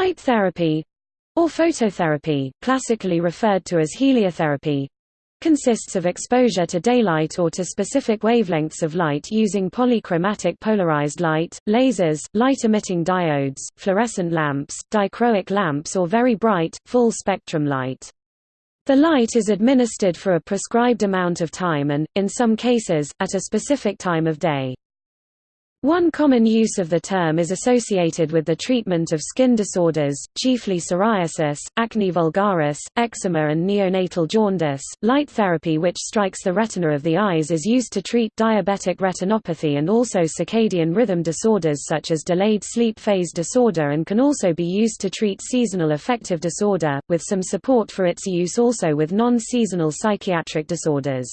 Light therapy or phototherapy, classically referred to as heliotherapy, consists of exposure to daylight or to specific wavelengths of light using polychromatic polarized light, lasers, light-emitting diodes, fluorescent lamps, dichroic lamps or very bright, full-spectrum light. The light is administered for a prescribed amount of time and, in some cases, at a specific time of day. One common use of the term is associated with the treatment of skin disorders, chiefly psoriasis, acne vulgaris, eczema and neonatal jaundice. Light therapy which strikes the retina of the eyes is used to treat diabetic retinopathy and also circadian rhythm disorders such as delayed sleep phase disorder and can also be used to treat seasonal affective disorder, with some support for its use also with non-seasonal psychiatric disorders.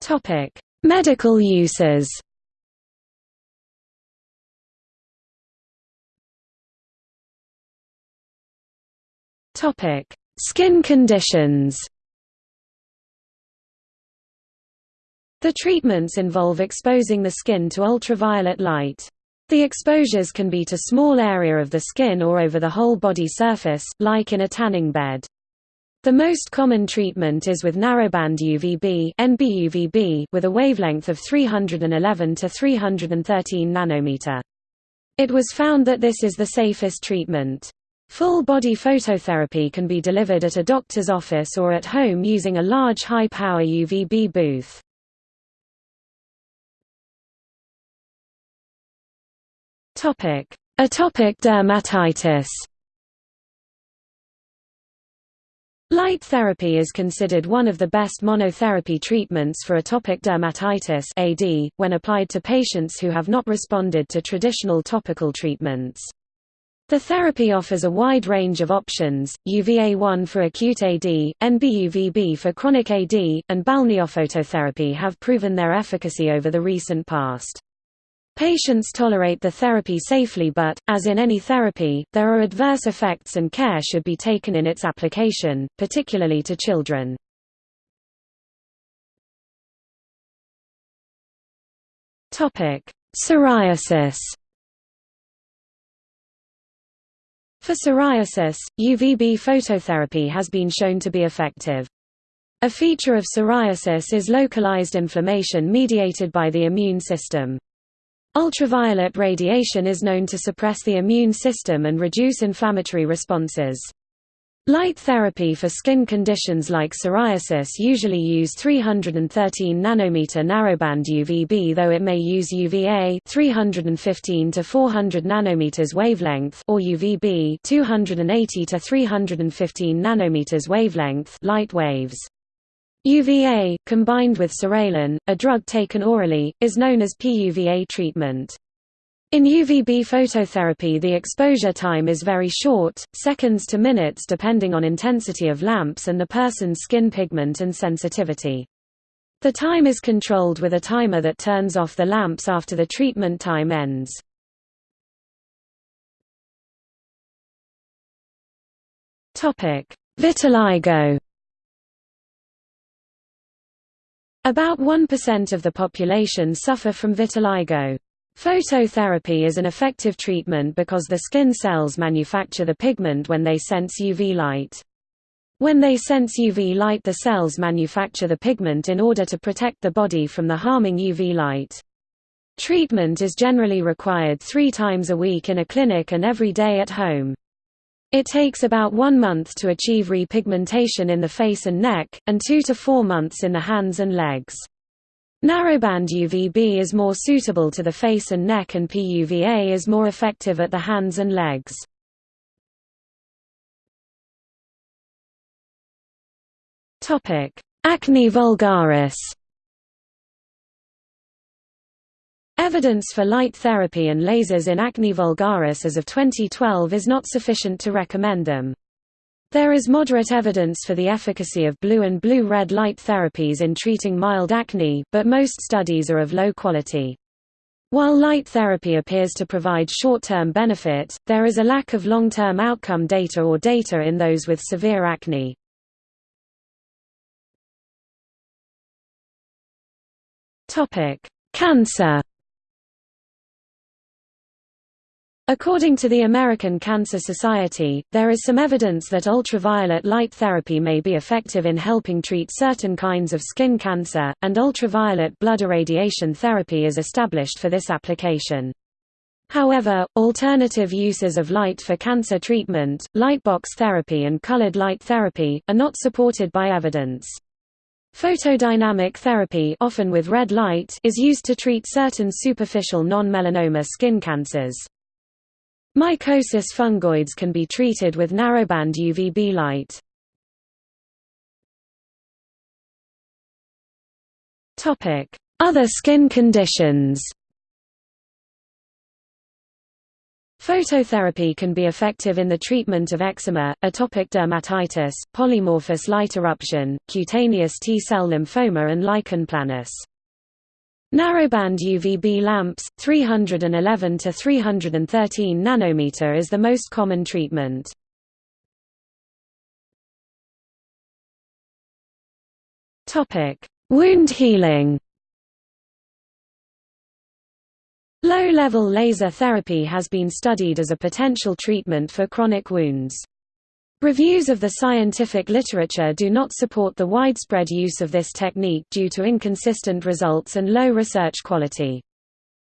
Topic: Medical uses. Topic: Skin conditions. The treatments involve exposing the skin to ultraviolet light. The exposures can be to small area of the skin or over the whole body surface, like in a tanning bed. The most common treatment is with narrowband UVB NBUVB with a wavelength of 311 to 313 nanometer. It was found that this is the safest treatment. Full-body phototherapy can be delivered at a doctor's office or at home using a large high-power UVB booth. Atopic dermatitis Light therapy is considered one of the best monotherapy treatments for atopic dermatitis AD, when applied to patients who have not responded to traditional topical treatments. The therapy offers a wide range of options, UVA1 for acute AD, NBUVB for chronic AD, and balneophototherapy have proven their efficacy over the recent past. Patients tolerate the therapy safely but, as in any therapy, there are adverse effects and care should be taken in its application, particularly to children. Psoriasis For psoriasis, UVB phototherapy has been shown to be effective. A feature of psoriasis is localized inflammation mediated by the immune system. Ultraviolet radiation is known to suppress the immune system and reduce inflammatory responses. Light therapy for skin conditions like psoriasis usually use 313 nanometer narrowband UVB though it may use UVA 315 to 400 nanometers wavelength or UVB 280 to 315 nanometers wavelength light waves. UVA, combined with psoralen, a drug taken orally, is known as PUVA treatment. In UVB phototherapy the exposure time is very short, seconds to minutes depending on intensity of lamps and the person's skin pigment and sensitivity. The time is controlled with a timer that turns off the lamps after the treatment time ends. Vitiligo About 1% of the population suffer from vitiligo. Phototherapy is an effective treatment because the skin cells manufacture the pigment when they sense UV light. When they sense UV light the cells manufacture the pigment in order to protect the body from the harming UV light. Treatment is generally required three times a week in a clinic and every day at home. It takes about one month to achieve repigmentation in the face and neck, and two to four months in the hands and legs. Narrowband UVB is more suitable to the face and neck and PUVA is more effective at the hands and legs. Acne vulgaris Evidence for light therapy and lasers in acne vulgaris as of 2012 is not sufficient to recommend them. There is moderate evidence for the efficacy of blue and blue-red light therapies in treating mild acne, but most studies are of low quality. While light therapy appears to provide short-term benefit, there is a lack of long-term outcome data or data in those with severe acne. Cancer According to the American Cancer Society, there is some evidence that ultraviolet light therapy may be effective in helping treat certain kinds of skin cancer, and ultraviolet blood irradiation therapy is established for this application. However, alternative uses of light for cancer treatment, lightbox therapy and colored light therapy, are not supported by evidence. Photodynamic therapy often with red light is used to treat certain superficial non-melanoma skin cancers. Mycosis fungoides can be treated with narrowband UVB light. Other skin conditions Phototherapy can be effective in the treatment of eczema, atopic dermatitis, polymorphous light eruption, cutaneous T-cell lymphoma and lichen planus. Narrowband UVB lamps, 311 to 313 nanometer is the most common treatment. Topic: Wound healing. Low-level laser therapy has been studied as a potential treatment for chronic wounds. Reviews of the scientific literature do not support the widespread use of this technique due to inconsistent results and low research quality.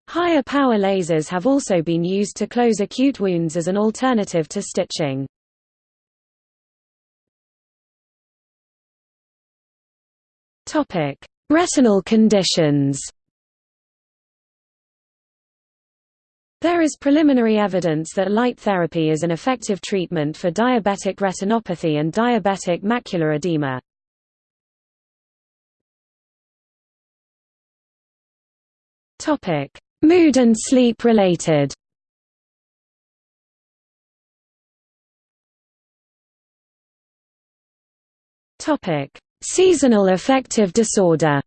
Higher power lasers have also been used to close acute wounds as an alternative to stitching. Retinal conditions There is preliminary evidence that light therapy is an effective treatment for diabetic retinopathy and diabetic macular edema. Mood and sleep related Seasonal affective disorder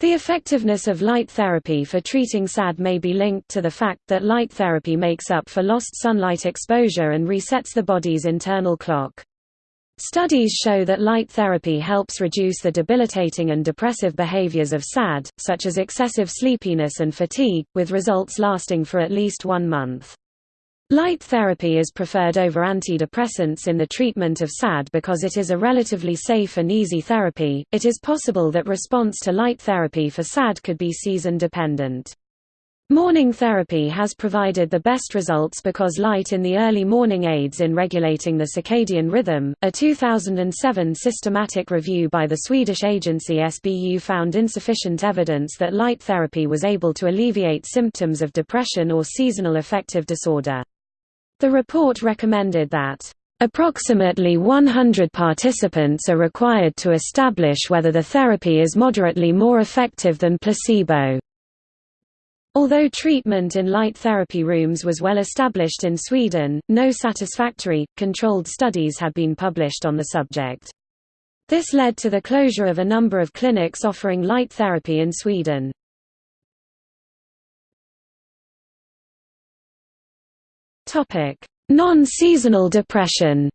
The effectiveness of light therapy for treating SAD may be linked to the fact that light therapy makes up for lost sunlight exposure and resets the body's internal clock. Studies show that light therapy helps reduce the debilitating and depressive behaviors of SAD, such as excessive sleepiness and fatigue, with results lasting for at least one month. Light therapy is preferred over antidepressants in the treatment of SAD because it is a relatively safe and easy therapy. It is possible that response to light therapy for SAD could be season dependent. Morning therapy has provided the best results because light in the early morning aids in regulating the circadian rhythm. A 2007 systematic review by the Swedish agency SBU found insufficient evidence that light therapy was able to alleviate symptoms of depression or seasonal affective disorder. The report recommended that Approximately 100 participants are required to establish whether the therapy is moderately more effective than placebo. Although treatment in light therapy rooms was well established in Sweden, no satisfactory, controlled studies had been published on the subject. This led to the closure of a number of clinics offering light therapy in Sweden. Non-seasonal depression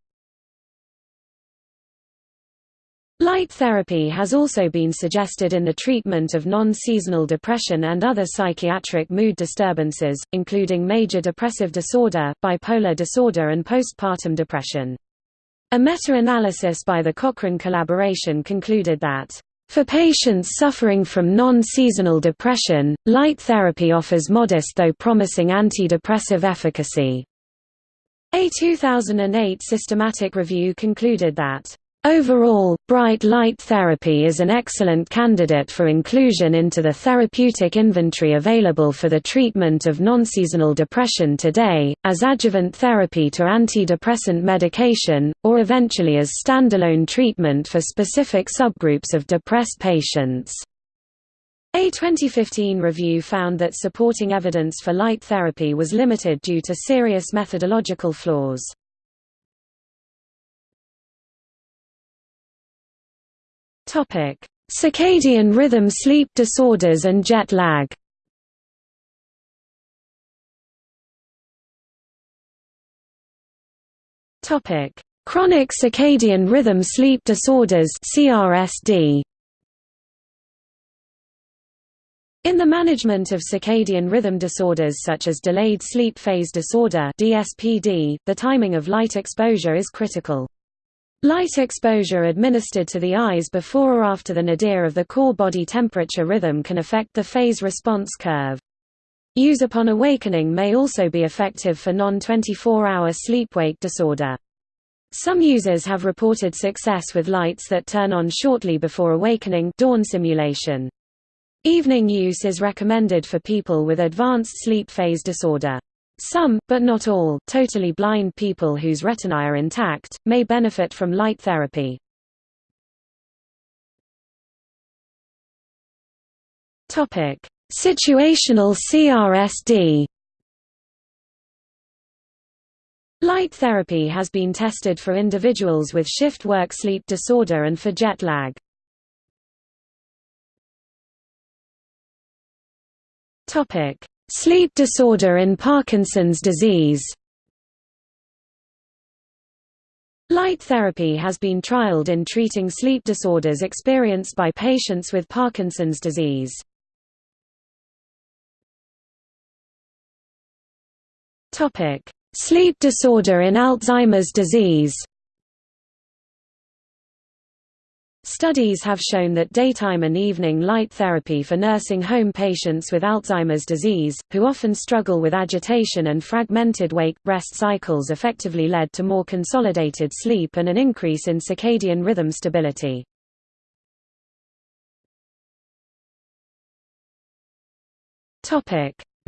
Light therapy has also been suggested in the treatment of non-seasonal depression and other psychiatric mood disturbances, including major depressive disorder, bipolar disorder and postpartum depression. A meta-analysis by the Cochrane collaboration concluded that for patients suffering from non-seasonal depression, light therapy offers modest though promising antidepressive efficacy. A 2008 systematic review concluded that Overall, bright light therapy is an excellent candidate for inclusion into the therapeutic inventory available for the treatment of non-seasonal depression today, as adjuvant therapy to antidepressant medication, or eventually as standalone treatment for specific subgroups of depressed patients. A 2015 review found that supporting evidence for light therapy was limited due to serious methodological flaws. Topic: Circadian rhythm sleep disorders and jet lag. Topic: Chronic circadian rhythm sleep disorders (CRSD). In the management of circadian rhythm disorders such as delayed sleep phase disorder (DSPD), the timing of light exposure is critical. Light exposure administered to the eyes before or after the nadir of the core body temperature rhythm can affect the phase response curve. Use upon awakening may also be effective for non-24-hour sleep-wake disorder. Some users have reported success with lights that turn on shortly before awakening dawn simulation. Evening use is recommended for people with advanced sleep phase disorder. Some, but not all, totally blind people whose retinae are intact, may benefit from light therapy. Situational CRSD Light therapy has been tested for individuals with shift work sleep disorder and for jet lag. Topic: Sleep disorder in Parkinson's disease. Light therapy has been trialed in treating sleep disorders experienced by patients with Parkinson's disease. Sleep disorder in Alzheimer's disease. Studies have shown that daytime and evening light therapy for nursing home patients with Alzheimer's disease, who often struggle with agitation and fragmented wake-rest cycles effectively led to more consolidated sleep and an increase in circadian rhythm stability.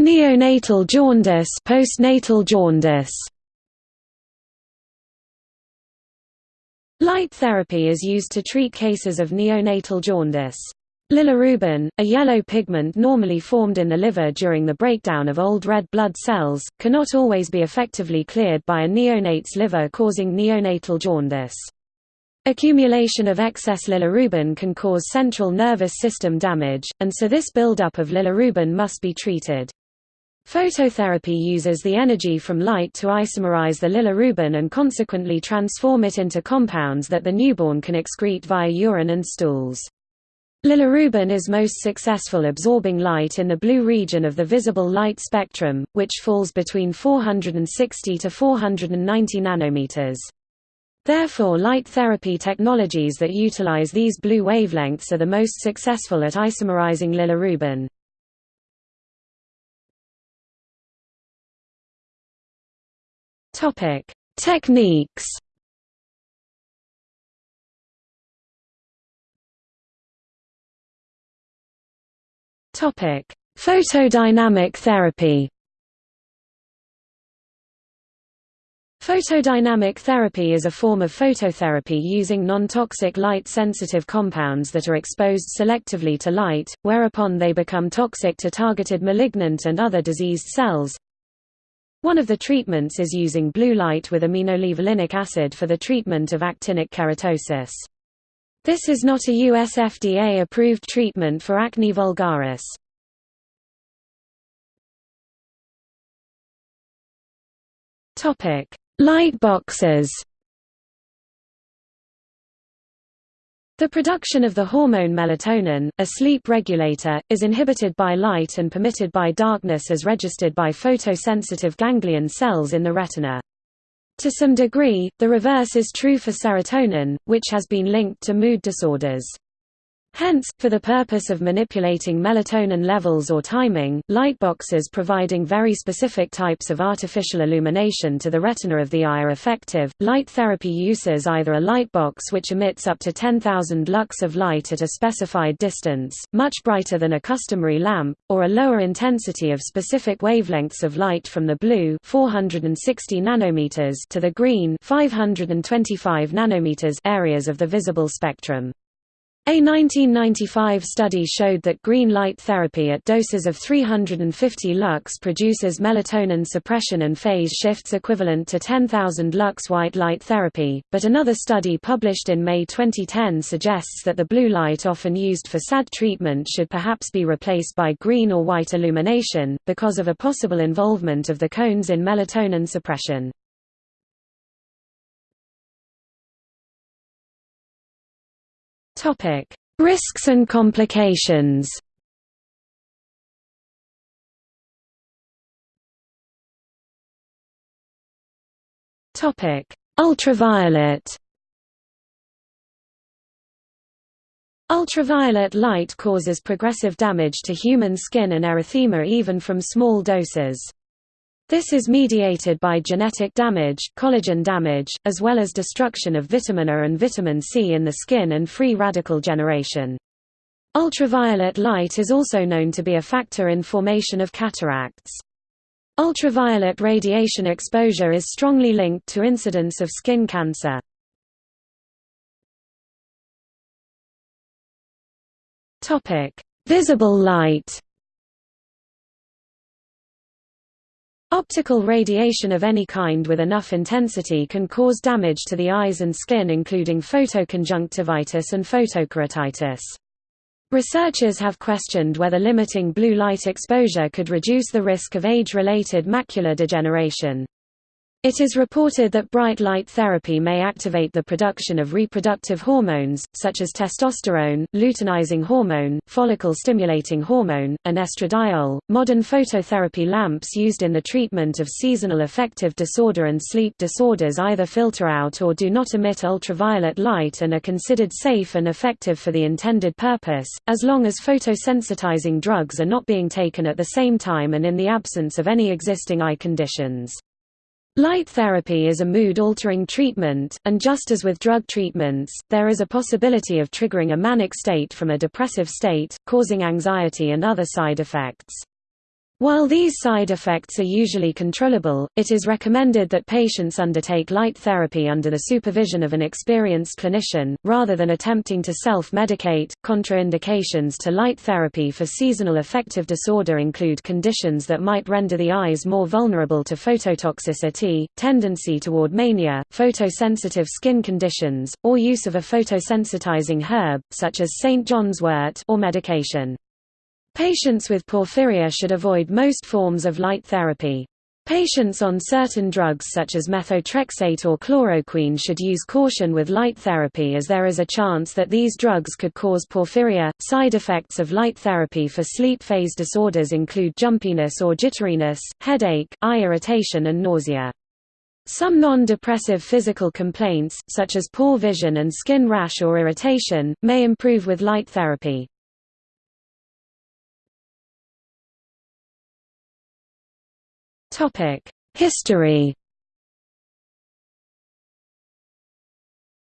Neonatal jaundice postnatal jaundice Light therapy is used to treat cases of neonatal jaundice. Bilirubin, a yellow pigment normally formed in the liver during the breakdown of old red blood cells, cannot always be effectively cleared by a neonate's liver causing neonatal jaundice. Accumulation of excess bilirubin can cause central nervous system damage, and so this buildup of bilirubin must be treated. Phototherapy uses the energy from light to isomerize the bilirubin and consequently transform it into compounds that the newborn can excrete via urine and stools. Bilirubin is most successful absorbing light in the blue region of the visible light spectrum, which falls between 460 to 490 nanometers. Therefore light therapy technologies that utilize these blue wavelengths are the most successful at isomerizing bilirubin. Topic: Techniques. Topic: Photodynamic therapy. Photodynamic therapy is a form of phototherapy using non-toxic light-sensitive compounds that are exposed selectively to light, whereupon they become toxic to targeted malignant and other diseased cells, one of the treatments is using blue light with aminolevulinic acid for the treatment of actinic keratosis. This is not a US FDA-approved treatment for acne vulgaris. Light boxes The production of the hormone melatonin, a sleep regulator, is inhibited by light and permitted by darkness as registered by photosensitive ganglion cells in the retina. To some degree, the reverse is true for serotonin, which has been linked to mood disorders. Hence, for the purpose of manipulating melatonin levels or timing, lightboxes providing very specific types of artificial illumination to the retina of the eye are effective. Light therapy uses either a lightbox which emits up to 10,000 lux of light at a specified distance, much brighter than a customary lamp, or a lower intensity of specific wavelengths of light from the blue 460 nanometers to the green 525 nanometers areas of the visible spectrum. A 1995 study showed that green light therapy at doses of 350 lux produces melatonin suppression and phase shifts equivalent to 10,000 lux white light therapy, but another study published in May 2010 suggests that the blue light often used for SAD treatment should perhaps be replaced by green or white illumination, because of a possible involvement of the cones in melatonin suppression. Topic: Risks and complications. Topic: Ultraviolet. Ultraviolet light causes progressive damage to human skin and erythema even from small doses. This is mediated by genetic damage, collagen damage, as well as destruction of vitamin A and vitamin C in the skin and free radical generation. Ultraviolet light is also known to be a factor in formation of cataracts. Ultraviolet radiation exposure is strongly linked to incidence of skin cancer. Visible light. Optical radiation of any kind with enough intensity can cause damage to the eyes and skin including photoconjunctivitis and photokeratitis. Researchers have questioned whether limiting blue light exposure could reduce the risk of age-related macular degeneration. It is reported that bright light therapy may activate the production of reproductive hormones, such as testosterone, luteinizing hormone, follicle-stimulating hormone, and estradiol. Modern phototherapy lamps used in the treatment of seasonal affective disorder and sleep disorders either filter out or do not emit ultraviolet light and are considered safe and effective for the intended purpose, as long as photosensitizing drugs are not being taken at the same time and in the absence of any existing eye conditions. Light therapy is a mood-altering treatment, and just as with drug treatments, there is a possibility of triggering a manic state from a depressive state, causing anxiety and other side effects. While these side effects are usually controllable, it is recommended that patients undertake light therapy under the supervision of an experienced clinician, rather than attempting to self-medicate. Contraindications to light therapy for seasonal affective disorder include conditions that might render the eyes more vulnerable to phototoxicity, tendency toward mania, photosensitive skin conditions, or use of a photosensitizing herb, such as St. John's wort or medication. Patients with porphyria should avoid most forms of light therapy. Patients on certain drugs such as methotrexate or chloroquine should use caution with light therapy as there is a chance that these drugs could cause porphyria. Side effects of light therapy for sleep phase disorders include jumpiness or jitteriness, headache, eye irritation and nausea. Some non-depressive physical complaints, such as poor vision and skin rash or irritation, may improve with light therapy. History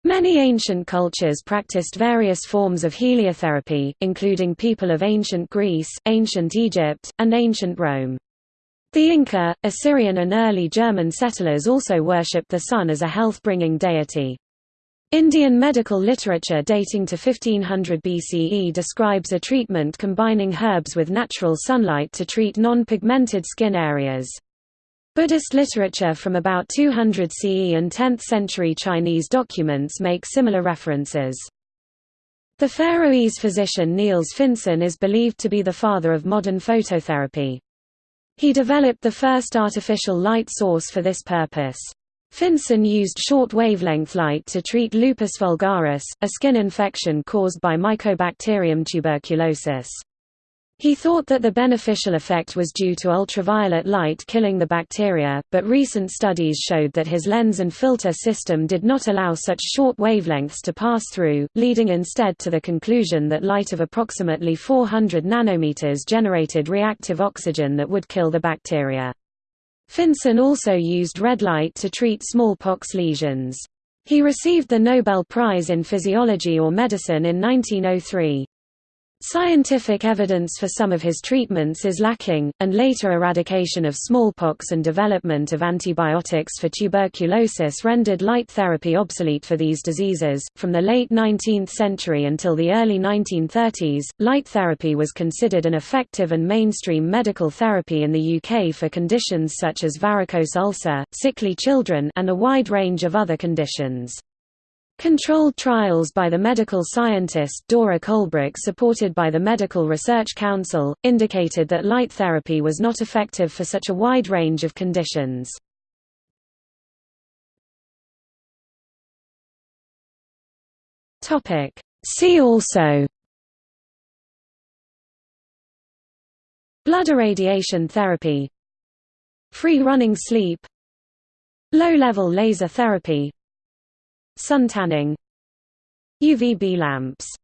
Many ancient cultures practiced various forms of heliotherapy, including people of ancient Greece, ancient Egypt, and ancient Rome. The Inca, Assyrian and early German settlers also worshipped the sun as a health-bringing deity. Indian medical literature dating to 1500 BCE describes a treatment combining herbs with natural sunlight to treat non-pigmented skin areas. Buddhist literature from about 200 CE and 10th-century Chinese documents make similar references. The Faroese physician Niels Finsen is believed to be the father of modern phototherapy. He developed the first artificial light source for this purpose. Finsen used short-wavelength light to treat lupus vulgaris, a skin infection caused by Mycobacterium tuberculosis. He thought that the beneficial effect was due to ultraviolet light killing the bacteria, but recent studies showed that his lens and filter system did not allow such short wavelengths to pass through, leading instead to the conclusion that light of approximately 400 nanometers generated reactive oxygen that would kill the bacteria. Finsen also used red light to treat smallpox lesions. He received the Nobel Prize in Physiology or Medicine in 1903. Scientific evidence for some of his treatments is lacking, and later eradication of smallpox and development of antibiotics for tuberculosis rendered light therapy obsolete for these diseases. From the late 19th century until the early 1930s, light therapy was considered an effective and mainstream medical therapy in the UK for conditions such as varicose ulcer, sickly children, and a wide range of other conditions. Controlled trials by the medical scientist Dora Colebrook supported by the Medical Research Council, indicated that light therapy was not effective for such a wide range of conditions. See also Blood irradiation therapy Free running sleep Low-level laser therapy Suntanning UVB lamps